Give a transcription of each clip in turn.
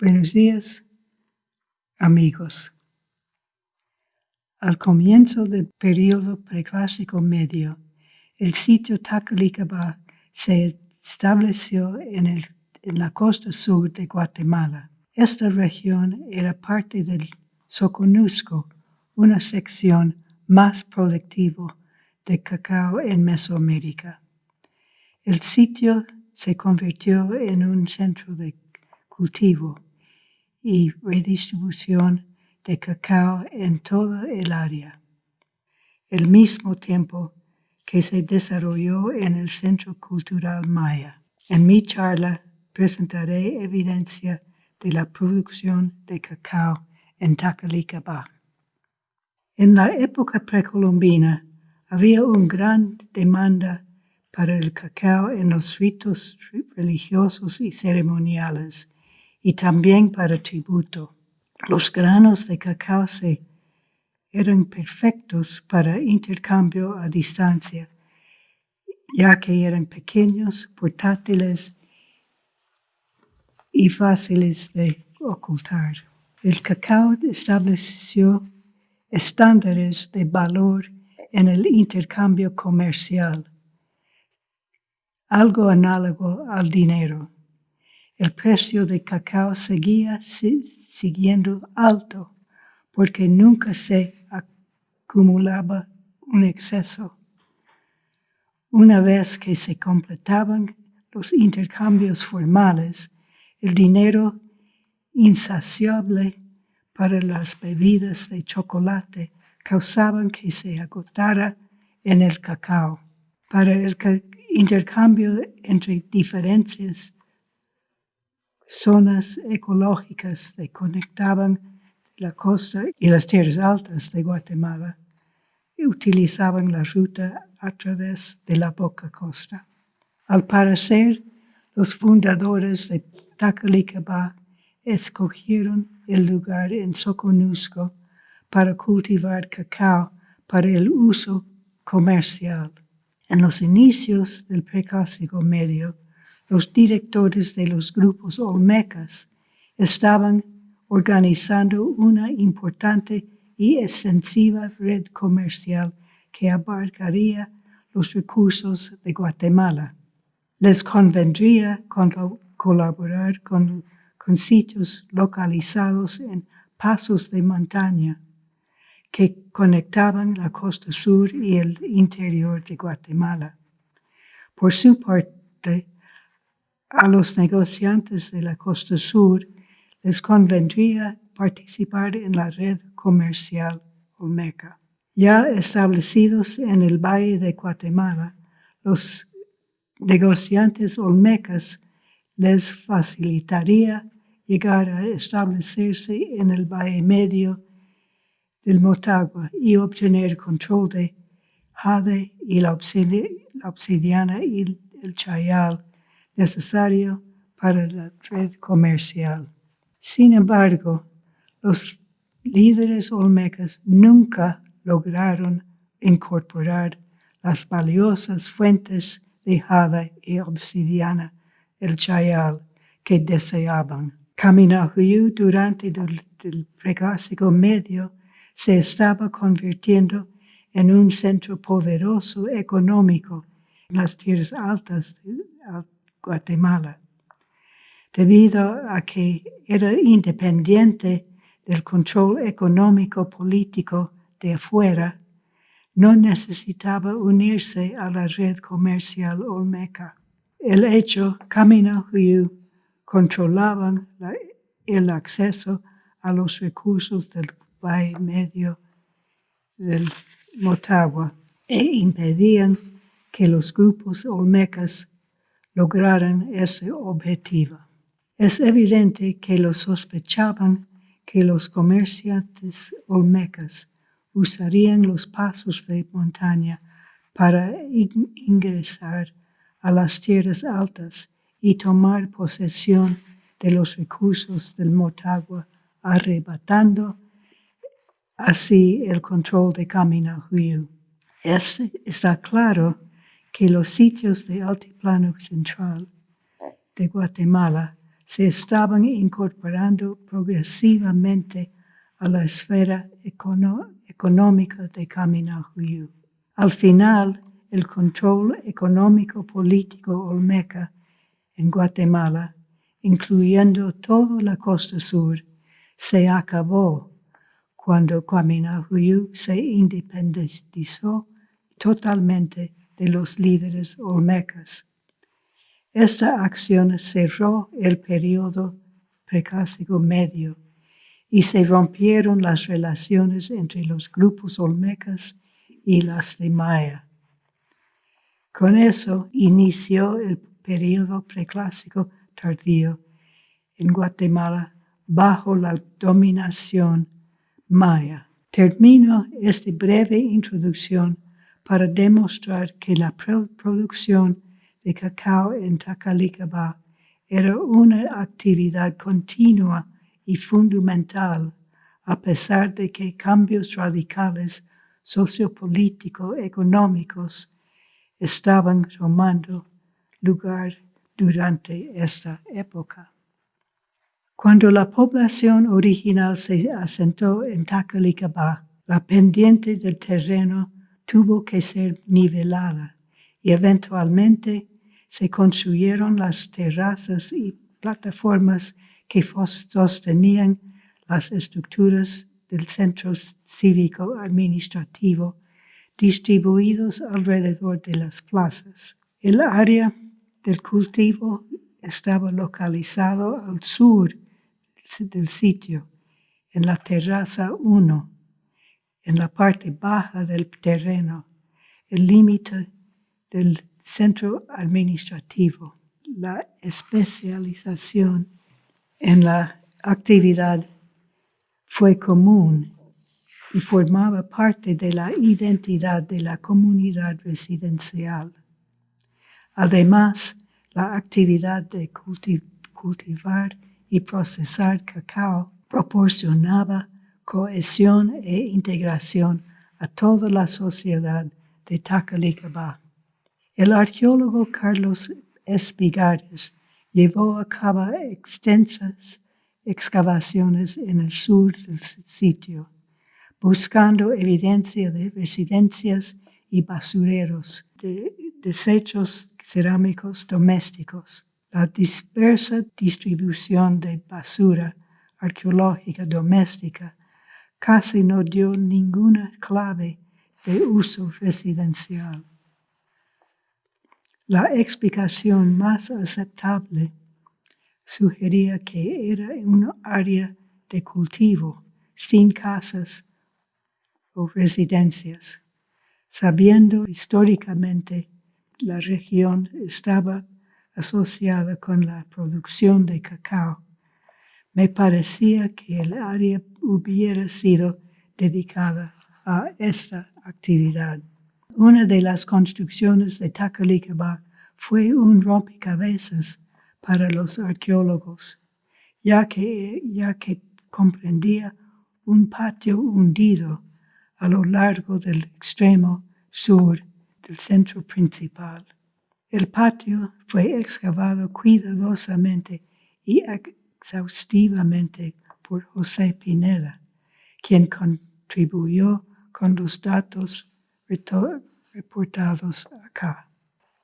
Buenos días, amigos. Al comienzo del periodo preclásico medio, el sitio Tacalicaba se estableció en, en la costa sur de Guatemala. Esta región era parte del Soconusco, una sección más productiva de cacao en Mesoamérica. El sitio se convirtió en un centro de cultivo y redistribución de cacao en toda el área, el mismo tiempo que se desarrolló en el Centro Cultural Maya. En mi charla presentaré evidencia de la producción de cacao en Tacalicaba. En la época precolombina había una gran demanda para el cacao en los ritos religiosos y ceremoniales y también para tributo. Los granos de cacao se eran perfectos para intercambio a distancia, ya que eran pequeños, portátiles y fáciles de ocultar. El cacao estableció estándares de valor en el intercambio comercial, algo análogo al dinero el precio de cacao seguía siguiendo alto porque nunca se acumulaba un exceso. Una vez que se completaban los intercambios formales, el dinero insaciable para las bebidas de chocolate causaban que se agotara en el cacao. Para el intercambio entre diferentes zonas ecológicas que conectaban la costa y las tierras altas de Guatemala y utilizaban la ruta a través de la Boca Costa. Al parecer, los fundadores de Tacalicaba escogieron el lugar en Soconusco para cultivar cacao para el uso comercial. En los inicios del preclásico medio, los directores de los grupos olmecas estaban organizando una importante y extensiva red comercial que abarcaría los recursos de Guatemala. Les convendría colaborar con, con sitios localizados en pasos de montaña que conectaban la costa sur y el interior de Guatemala. Por su parte, a los negociantes de la costa sur les convendría participar en la red comercial Olmeca. Ya establecidos en el Valle de Guatemala, los negociantes olmecas les facilitaría llegar a establecerse en el Valle Medio del Motagua y obtener control de Jade y la obsidiana y el Chayal necesario para la red comercial. Sin embargo, los líderes olmecas nunca lograron incorporar las valiosas fuentes de jade y obsidiana, el chayal, que deseaban. Caminahuyu durante el, el preclásico medio se estaba convirtiendo en un centro poderoso económico las tierras altas Guatemala. Debido a que era independiente del control económico político de afuera, no necesitaba unirse a la red comercial olmeca. El hecho Camino Huyu controlaban el acceso a los recursos del Valle Medio del Motagua e impedían que los grupos olmecas lograran ese objetivo. Es evidente que lo sospechaban que los comerciantes olmecas usarían los pasos de montaña para ingresar a las tierras altas y tomar posesión de los recursos del Motagua, arrebatando así el control de Huyu. Este está claro que los sitios de altiplano central de Guatemala se estaban incorporando progresivamente a la esfera económica de Kaminahuyu. Al final, el control económico político olmeca en Guatemala, incluyendo toda la costa sur, se acabó cuando Kaminahuyu se independizó totalmente de los líderes olmecas. Esta acción cerró el periodo preclásico medio y se rompieron las relaciones entre los grupos olmecas y las de Maya. Con eso inició el periodo preclásico tardío en Guatemala bajo la dominación maya. Termino esta breve introducción para demostrar que la producción de cacao en Tacalicaba era una actividad continua y fundamental, a pesar de que cambios radicales sociopolíticos económicos estaban tomando lugar durante esta época. Cuando la población original se asentó en Tacalicabá, la pendiente del terreno tuvo que ser nivelada y eventualmente se construyeron las terrazas y plataformas que sostenían las estructuras del centro cívico administrativo distribuidos alrededor de las plazas. El área del cultivo estaba localizado al sur del sitio, en la terraza 1, en la parte baja del terreno, el límite del centro administrativo. La especialización en la actividad fue común y formaba parte de la identidad de la comunidad residencial. Además, la actividad de cultivar y procesar cacao proporcionaba cohesión e integración a toda la sociedad de Tacalicabá. El arqueólogo Carlos Espigares llevó a cabo extensas excavaciones en el sur del sitio, buscando evidencia de residencias y basureros, de desechos cerámicos domésticos. La dispersa distribución de basura arqueológica doméstica casi no dio ninguna clave de uso residencial. La explicación más aceptable sugería que era una área de cultivo sin casas o residencias, sabiendo históricamente la región estaba asociada con la producción de cacao. Me parecía que el área hubiera sido dedicada a esta actividad. Una de las construcciones de Tacalicaba fue un rompecabezas para los arqueólogos, ya que, ya que comprendía un patio hundido a lo largo del extremo sur del centro principal. El patio fue excavado cuidadosamente y exhaustivamente por José Pineda, quien contribuyó con los datos reportados acá.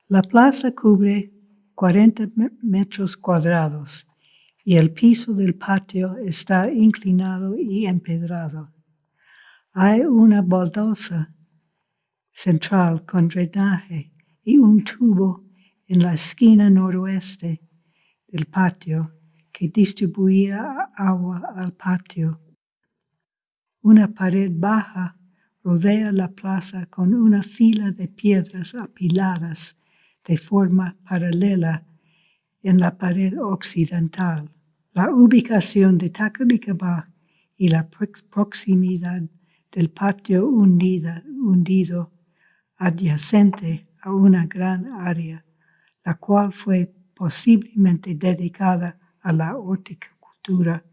La plaza cubre 40 metros cuadrados y el piso del patio está inclinado y empedrado. Hay una baldosa central con drenaje y un tubo en la esquina noroeste del patio que distribuía agua al patio. Una pared baja rodea la plaza con una fila de piedras apiladas de forma paralela en la pared occidental. La ubicación de Tacalicabá y la proximidad del patio hundido adyacente a una gran área, la cual fue posiblemente dedicada a la horticultura,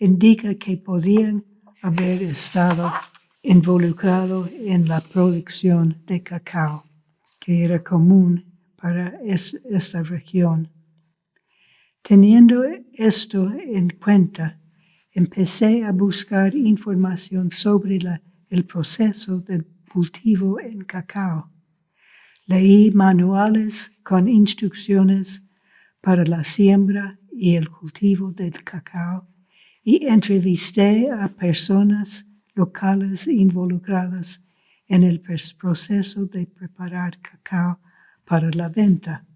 indica que podían haber estado involucrados en la producción de cacao, que era común para esta región. Teniendo esto en cuenta, empecé a buscar información sobre el proceso del cultivo en cacao. Leí manuales con instrucciones para la siembra y el cultivo del cacao y entrevisté a personas locales involucradas en el proceso de preparar cacao para la venta.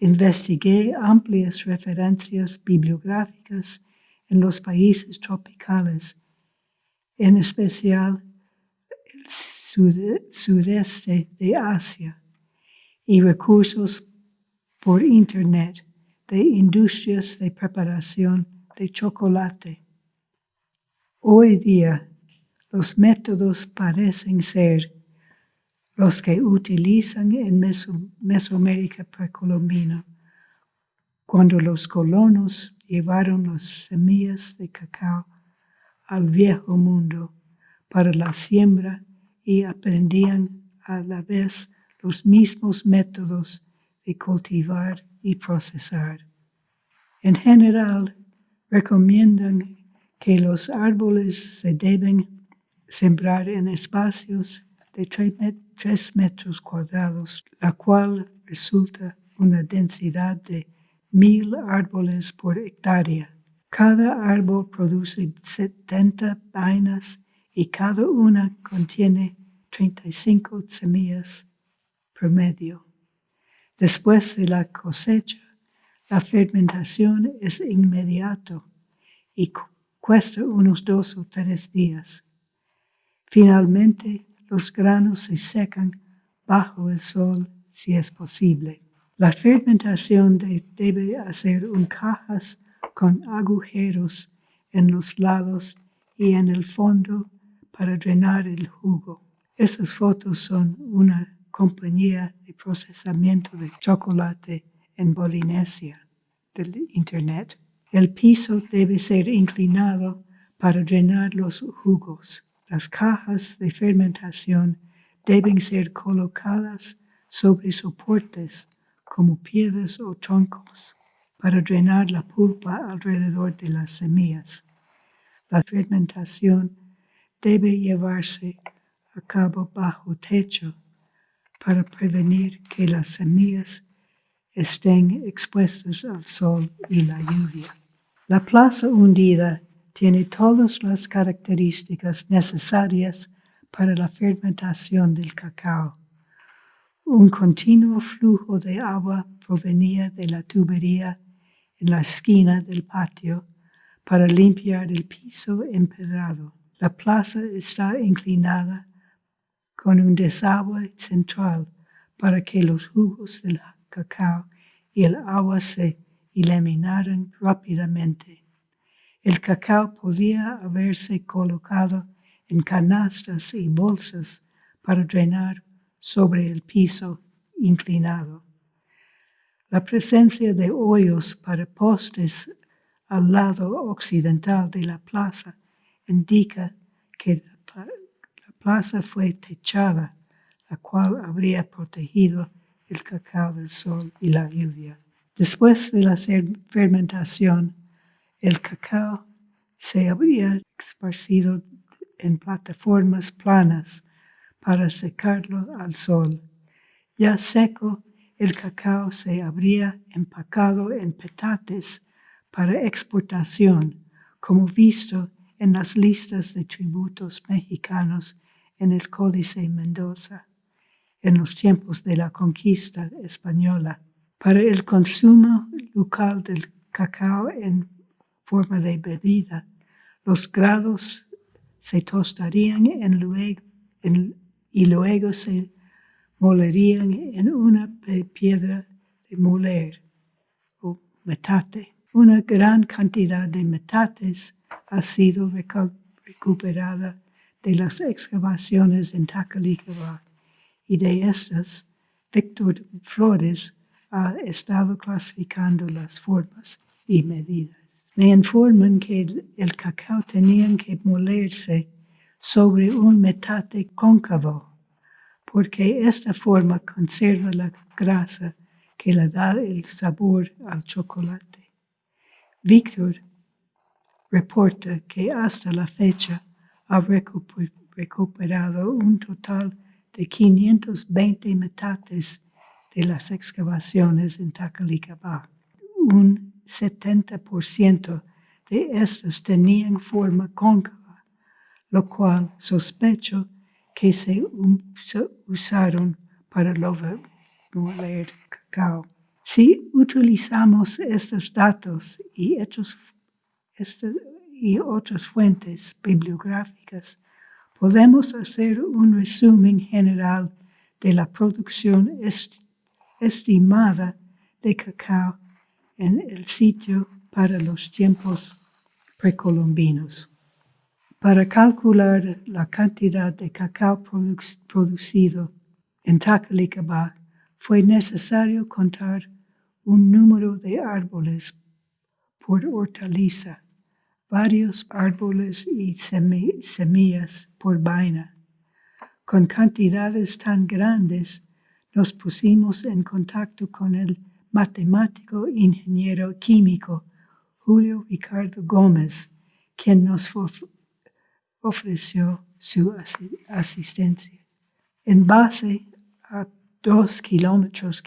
Investigué amplias referencias bibliográficas en los países tropicales, en especial el sudeste de Asia, y recursos por Internet de industrias de preparación de chocolate. Hoy día, los métodos parecen ser los que utilizan en Mesoamérica precolombina, cuando los colonos llevaron las semillas de cacao al viejo mundo para la siembra y aprendían a la vez los mismos métodos de cultivar y procesar. En general, recomiendan que los árboles se deben sembrar en espacios de tres metros cuadrados, la cual resulta una densidad de mil árboles por hectárea. Cada árbol produce 70 vainas y cada una contiene 35 semillas promedio. Después de la cosecha, la fermentación es inmediato y cuesta unos dos o tres días. Finalmente, los granos se secan bajo el sol si es posible. La fermentación debe hacer en cajas con agujeros en los lados y en el fondo para drenar el jugo. Esas fotos son una compañía de procesamiento de chocolate en Polinesia del Internet. El piso debe ser inclinado para drenar los jugos. Las cajas de fermentación deben ser colocadas sobre soportes como piedras o troncos para drenar la pulpa alrededor de las semillas. La fermentación debe llevarse a cabo bajo techo para prevenir que las semillas estén expuestas al sol y la lluvia. La plaza hundida tiene todas las características necesarias para la fermentación del cacao. Un continuo flujo de agua provenía de la tubería en la esquina del patio para limpiar el piso empedrado. La plaza está inclinada con un desagüe central para que los jugos del cacao y el agua se eliminaran rápidamente. El cacao podía haberse colocado en canastas y bolsas para drenar sobre el piso inclinado. La presencia de hoyos para postes al lado occidental de la plaza indica que plaza fue techada, la cual habría protegido el cacao del sol y la lluvia. Después de la fermentación, el cacao se habría esparcido en plataformas planas para secarlo al sol. Ya seco, el cacao se habría empacado en petates para exportación, como visto en las listas de tributos mexicanos en el Códice Mendoza en los tiempos de la conquista española. Para el consumo local del cacao en forma de bebida, los grados se tostarían en luego, y luego se molerían en una piedra de moler o metate. Una gran cantidad de metates ha sido recuperada de las excavaciones en Tacalicaba y de estas, Víctor Flores ha estado clasificando las formas y medidas. Me informan que el, cacao tenía que molerse sobre un metate cóncavo, porque esta forma conserva la grasa que le da el sabor al chocolate. Víctor reporta que hasta la fecha ha recuperado un total de 520 metates de las excavaciones en Tacalicabá. Un 70% de estos tenían forma cóncava, lo cual sospecho que se usaron para moler cacao. Si utilizamos estos datos y, este, y otras fuentes bibliográficas, podemos hacer un resumen general de la producción estimada de cacao en el sitio para los tiempos precolombinos. Para calcular la cantidad de cacao producido en Tacalicabá fue necesario contar un número de árboles por hortaliza, varios árboles y semillas por vaina. Con cantidades tan grandes, nos pusimos en contacto con el matemático ingeniero químico Julio Ricardo Gómez, quien nos ofreció su asistencia. En base a dos kilómetros,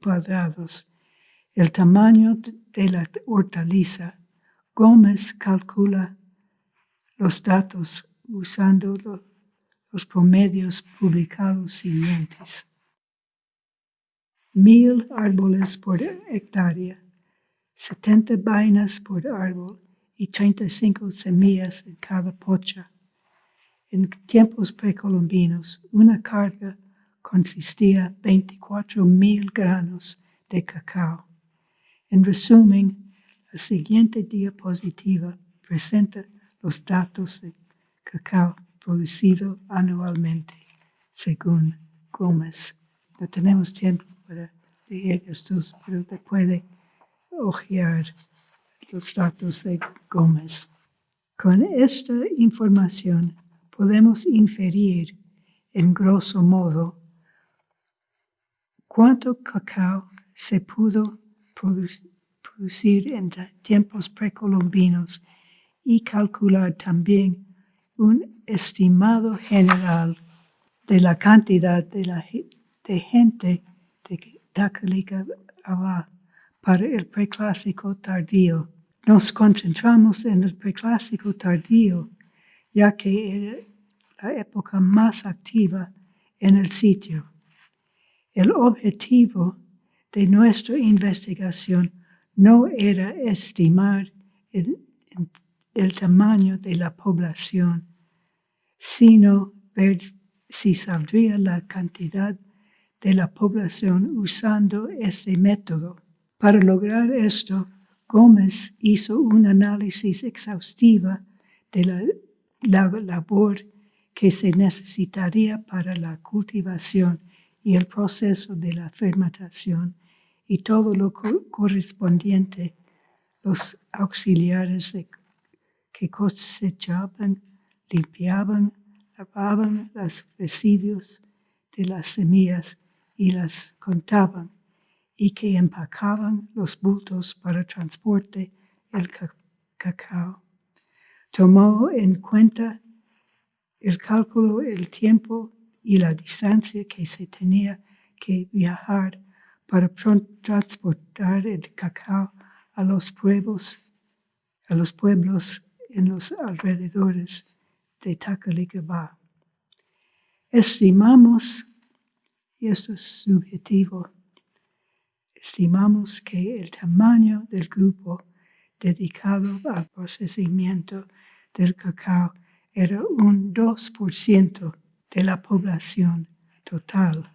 cuadrados, el tamaño de la hortaliza, Gómez calcula los datos usando los promedios publicados siguientes. Mil árboles por hectárea, 70 vainas por árbol y 35 semillas en cada pocha. En tiempos precolombinos, una carga consistía 24 mil granos de cacao. En resumen, la siguiente diapositiva presenta los datos de cacao producido anualmente, según Gómez. No tenemos tiempo para leer estos, pero te puede ojear los datos de Gómez. Con esta información podemos inferir, en grosso modo, cuánto cacao se pudo producir en tiempos precolombinos y calcular también un estimado general de la cantidad de, la, de gente de Tacalica para el preclásico tardío. Nos concentramos en el preclásico tardío, ya que era la época más activa en el sitio. El objetivo de nuestra investigación no era estimar el, tamaño de la población, sino ver si saldría la cantidad de la población usando este método. Para lograr esto, Gómez hizo un análisis exhaustiva de la, la labor que se necesitaría para la cultivación y el proceso de la fermentación y todo lo correspondiente, los auxiliares que cosechaban, limpiaban, lavaban los residuos de las semillas y las contaban, y que empacaban los bultos para transporte el cacao. Tomó en cuenta el cálculo, el tiempo y la distancia que se tenía que viajar para transportar el cacao a los pueblos, a los pueblos en los alrededores de Tacalicabá. Estimamos, y esto es subjetivo, estimamos que el tamaño del grupo dedicado al procesamiento del cacao era un 2% de la población total.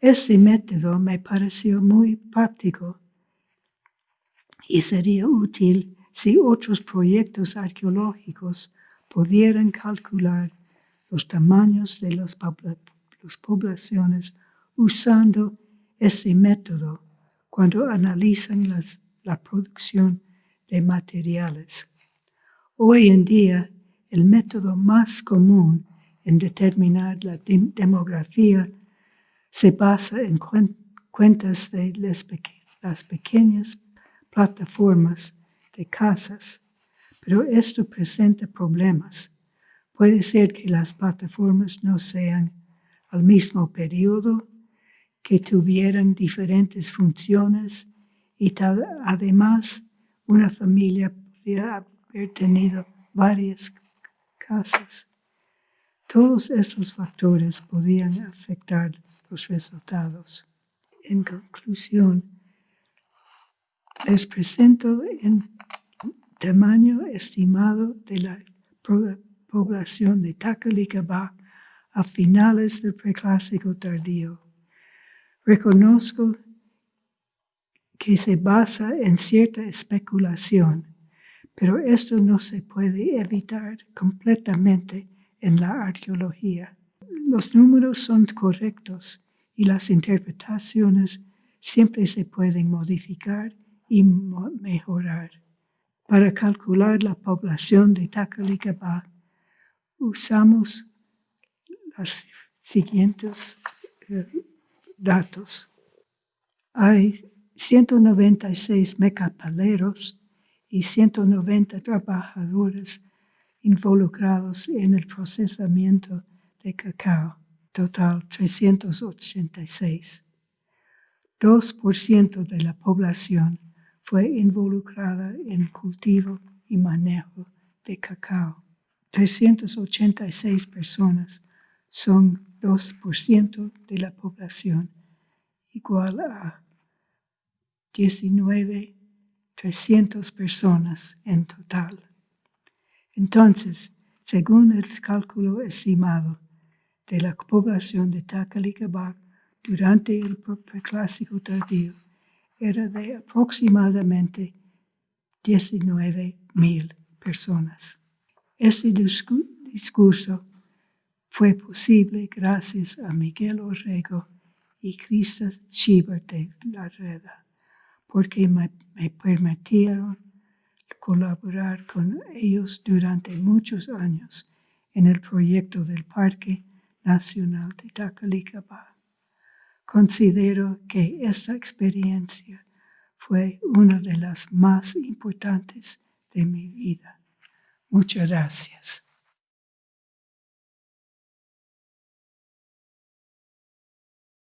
Este método me pareció muy práctico y sería útil si otros proyectos arqueológicos pudieran calcular los tamaños de las, poblaciones usando este método cuando analizan la producción de materiales. Hoy en día, el método más común en determinar la demografía se basa en cuentas de las pequeñas plataformas de casas, pero esto presenta problemas. Puede ser que las plataformas no sean al mismo periodo, que tuvieran diferentes funciones y tal, además una familia podría haber tenido varias casas. Todos estos factores podían afectar los resultados. En conclusión, les presento el tamaño estimado de la población de Tacalicabá a finales del preclásico tardío. Reconozco que se basa en cierta especulación, pero esto no se puede evitar completamente en la arqueología. Los números son correctos y las interpretaciones siempre se pueden modificar y mejorar. Para calcular la población de Tacalicabá, usamos los siguientes eh, datos. Hay 196 mecapaleros y 190 trabajadores involucrados en el procesamiento de cacao, total 386. 2% de la población fue involucrada en cultivo y manejo de cacao. 386 personas son 2% de la población, igual a 19.300 personas en total. Entonces, según el cálculo estimado de la población de Tacalicabá durante el preclásico tardío, era de aproximadamente 19.000 personas. Este discurso fue posible gracias a Miguel Orrego y Crista Schieber de la porque me, permitieron colaborar con ellos durante muchos años en el proyecto del Parque Nacional de Tacalicabá. Considero que esta experiencia fue una de las más importantes de mi vida. Muchas gracias.